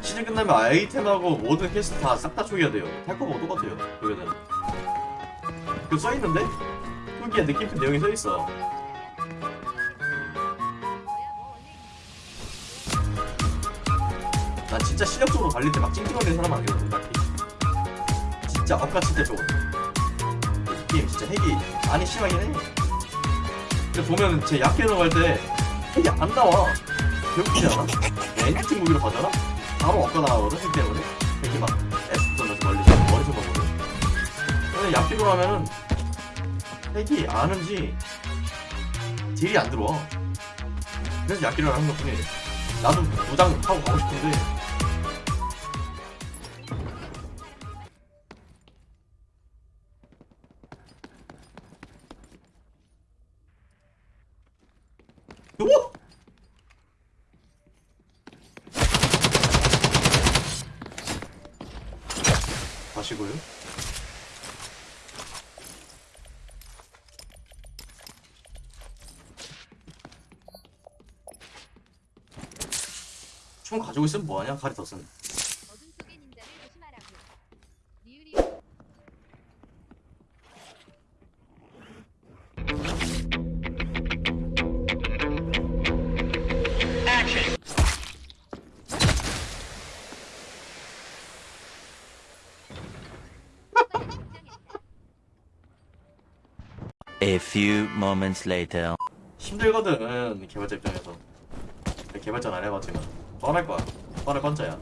시즌 끝나면 아이템하고 모든 퀘스트 다 싹 다 초기화 돼요. 탈거하고 똑같아요. 여기는. 그 써있는데? 후기에 느낌표 내용이 써있어. 난 진짜 실력적으로 달릴 때 막 찡찡거리는 사람 아니거든, 딱히. 진짜 엇같을 때 좋은. 그 게임 진짜 핵이 많이 심하긴 해. 근데 보면 제 약해 들어갈 때 핵이 안 나와. 배고프지 않아? 엔진 무기로 가잖아? 바로 엇가 나가거든, 핵 때문에. 핵이 막 S 돌려서 멀리서 머리서 가거든. 근데 약해 들어가면은 핵이 아는지 딜이 안 들어와. 그래서 약기를 하는 것 뿐이에요. 나도 무장 타고 가고 싶은데 마시고요. 총 가지고 있으면 뭐하냐? 가리터슨. 어 A few moments later. 힘들거든 개발자 입장에서. 개발자는 안 해봤지만 뻔할 거야. 뻔할 뻔짜야.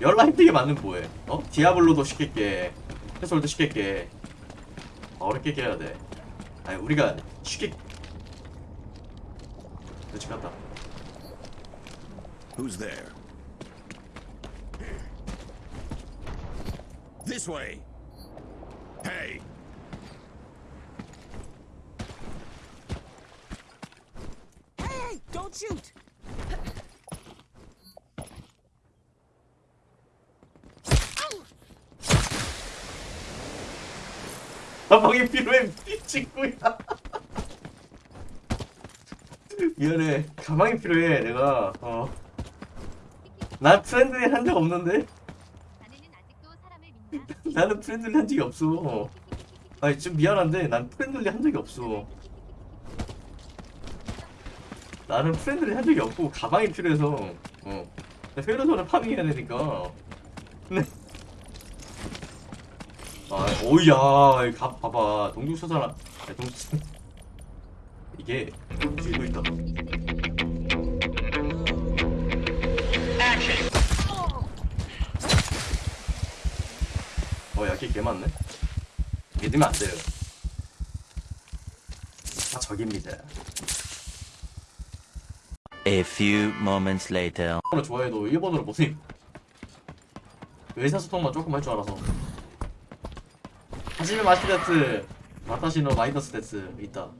열라 힘들게 만든 뭐해? 어? 디아블로도 쉽게. 깨 해솔도 쉽게. 깨 어렵게 깨야 돼. 아니 우리가 쉽게 그렇지 같다. Who's there? This way. Hey, don't shoot! 가방이 필요해 미친구야 미안해 가방이 필요해 내가 어난 프렌드리 한 적 없는데? 나는 프렌들리 한 적이 없어. 아니 좀 미안한데 난 프렌들리 한 적이 없어. 나는 프렌들리 한 적이 없고 가방이 필요해서 어. 회로선을 파밍해야 되니까. 네. 아, 오야, 이 가, 봐봐, 아니, 동죽 수- 이게 뒤도 있다. 어, 약이 개 많네. 믿으면 안 돼요. 다 적입니다. A few moments later. 일본어 좋아해도 일본어를 못해. 의사소통만 조금 할 줄 알아서. 하지메 마시데스, 마타시노 마이너스 데스 있다.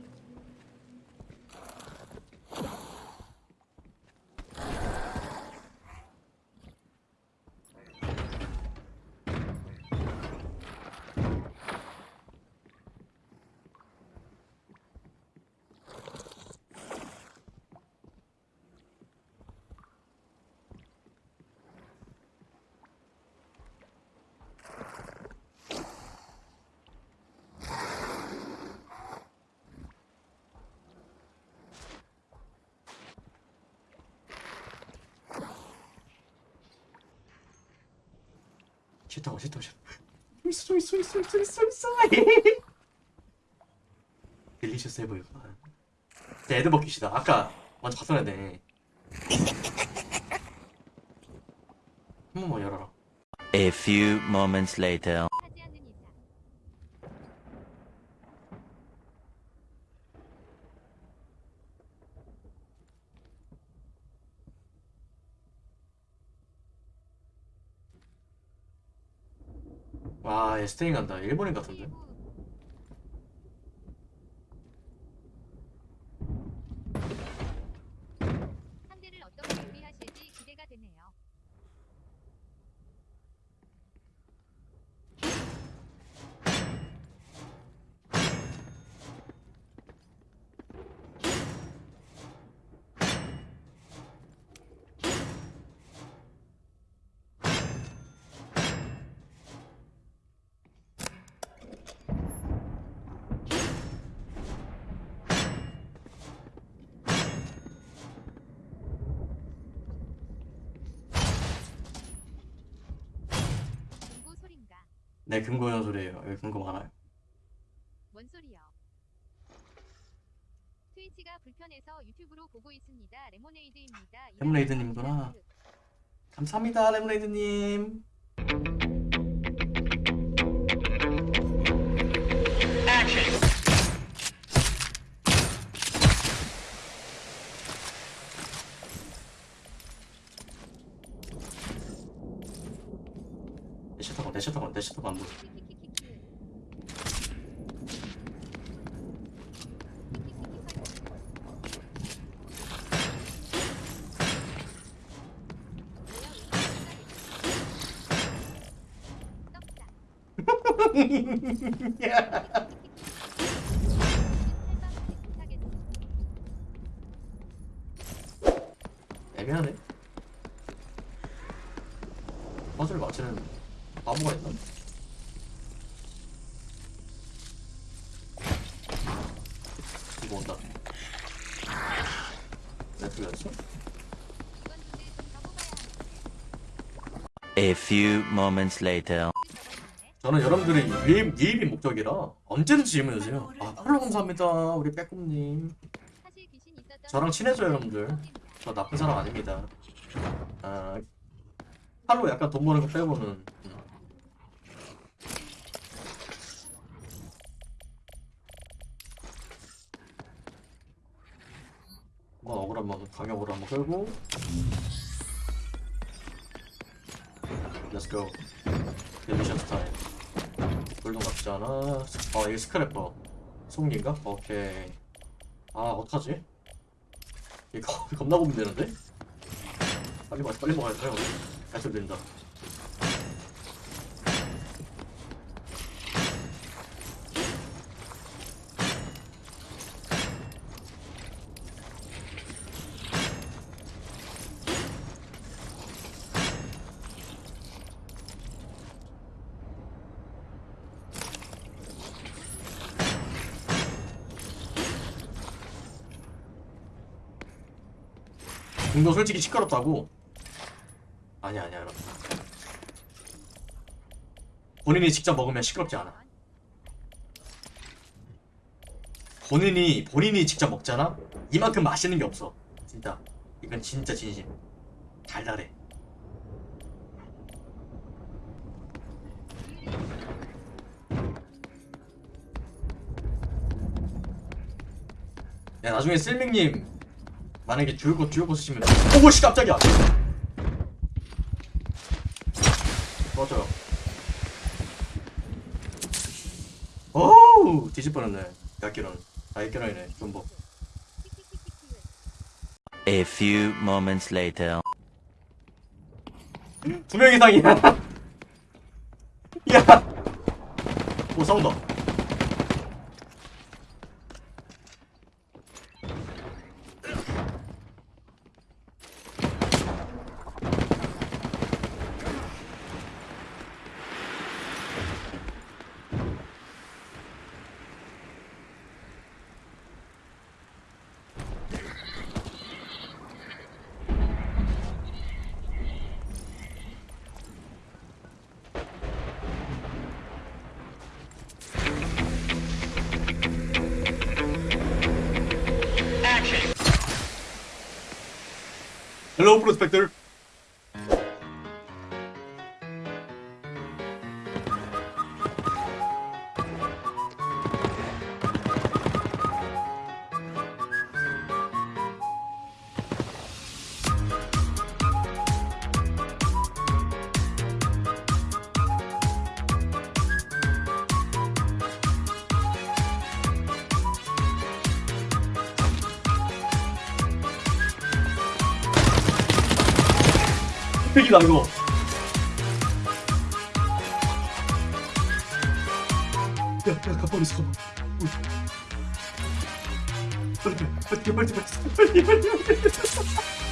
싫다고 싫다고 싫다. 있어 있어 있어 있어 있어 있어. 딜리셔스 해보여. 제 애드 버킷이다. 아까 먼저 갔어야 돼. 한 번만 열어라. A few moments later. 하지 않는 이상 와, 얘 스테잉 간다. 일본인 같은데. 네 근거 이런 소리예요 여기 근거 많아요 뭔 소리요? 트위치가 불편해서 유튜브로 보고 있습니다. 레모네이드입니다. 레모네이드님이구나. 감사합니다 레모네이드님 내셔 내 셔터건 내 셔터건 안 보여 애매하네 퍼즐 맞추는 바보가 있나? 이거 온다 내 틀렸어? A few moments later. 저는 여러분들이 유입, 유입이 목적이라 언제든지 질문해 주세요 아 팔로 감사합니다 우리 빼꼼님 저랑 친해져요, 여러분들. 저 나쁜 사람 아닙니다 아 팔로 약간 돈 버는 거 빼고는 음. 한번 억울 한번 강력으로 한번 끌고. Go. 데미션 스타일 돌동 같지 않아? 어 이게 스크래퍼. 송기인가? 오케이. 아 어떡하지? 이거 겁나 고민되는데? 빨리 먹어 빨리 먹어야 돼. 갈수 된다 이거 솔직히 시끄럽다고. 아니야 아니야 여러분. 본인이 직접 먹으면 시끄럽지 않아. 본인이 본인이 직접 먹잖아? 이만큼 맛있는 게 없어. 진짜. 이건 진짜 진심. 달달해. 야 나중에 쓸밍님 만약에 줄고 줄고 쓰시면 오씨 깜짝이야. 맞아요 오우 뒤집 뻔했네. 갓기런 아 갓기런이네 좀뭐 A few moments later. 두명 이상이야. 야 오 싸운다 Hello, prospector. 흑이다 이거 야야 가만히 있어. 빨리 빨리 빨리 빨리 빨리 빨리 빨리 빨리